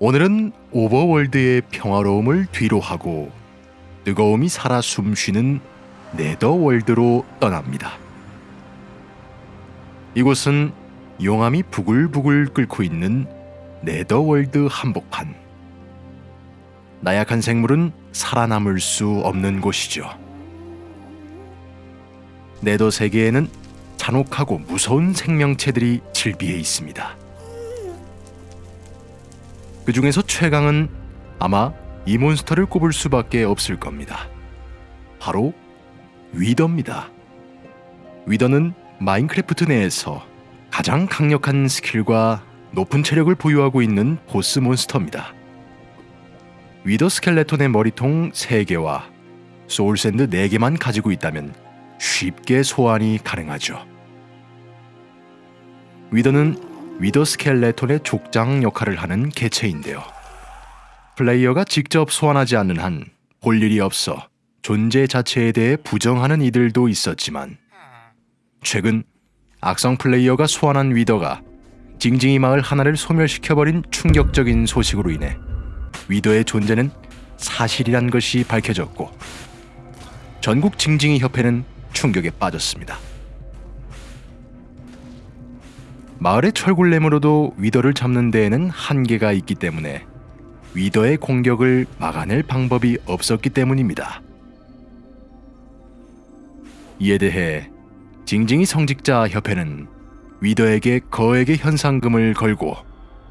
오늘은 오버월드의 평화로움을 뒤로하고 뜨거움이 살아 숨쉬는 네더월드로 떠납니다. 이곳은 용암이 부글부글 끓고 있는 네더월드 한복판. 나약한 생물은 살아남을 수 없는 곳이죠. 네더 세계에는 잔혹하고 무서운 생명체들이 질비해 있습니다. 그 중에서 최강은 아마 이 몬스터를 꼽을 수밖에 없을 겁니다. 바로 위더입니다. 위더는 마인크래프트 내에서 가장 강력한 스킬과 높은 체력을 보유하고 있는 보스 몬스터입니다. Wither Skeleton의 머리통 3개와 Soul Sand 4개만 가지고 있다면 쉽게 소환이 가능하죠. 위더는 위더 스켈레톤의 족장 역할을 하는 개체인데요. 플레이어가 직접 소환하지 않는 한 볼 일이 없어 존재 자체에 대해 부정하는 이들도 있었지만 최근 악성 플레이어가 소환한 위더가 징징이 마을 하나를 소멸시켜버린 충격적인 소식으로 인해 위더의 존재는 사실이란 것이 밝혀졌고 전국 징징이 협회는 충격에 빠졌습니다. 마을의 철굴렘으로도 위더를 잡는 데에는 한계가 있기 때문에 위더의 공격을 막아낼 방법이 없었기 때문입니다. 이에 대해 징징이 성직자 협회는 위더에게 거액의 현상금을 걸고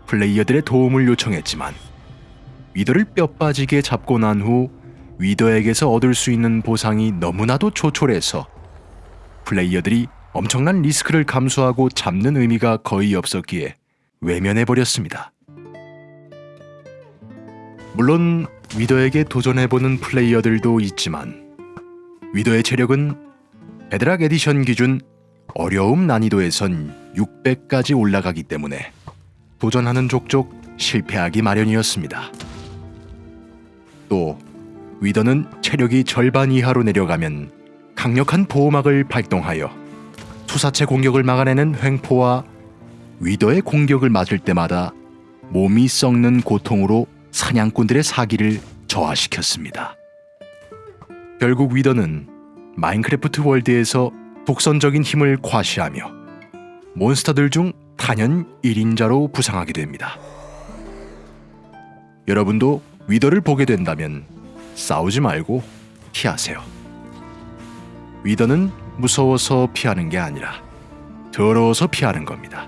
플레이어들의 도움을 요청했지만 위더를 뼈 빠지게 잡고 난 후 위더에게서 얻을 수 있는 보상이 너무나도 조촐해서 플레이어들이 엄청난 리스크를 감수하고 잡는 의미가 거의 없었기에 외면해 버렸습니다. 물론 위더에게 도전해보는 플레이어들도 있지만 위더의 체력은 Bedrock Edition 기준 어려움 난이도에선 600까지 올라가기 때문에 도전하는 족족 실패하기 마련이었습니다. 또 위더는 체력이 절반 이하로 내려가면 강력한 보호막을 발동하여 투사체 공격을 막아내는 횡포와 위더의 공격을 맞을 때마다 몸이 썩는 고통으로 사냥꾼들의 사기를 저하시켰습니다. 결국 위더는 마인크래프트 월드에서 독선적인 힘을 과시하며 몬스터들 중 단연 1인자로 부상하게 됩니다. 여러분도 위더를 보게 된다면 싸우지 말고 피하세요. 위더는 무서워서 피하는 게 아니라 더러워서 피하는 겁니다.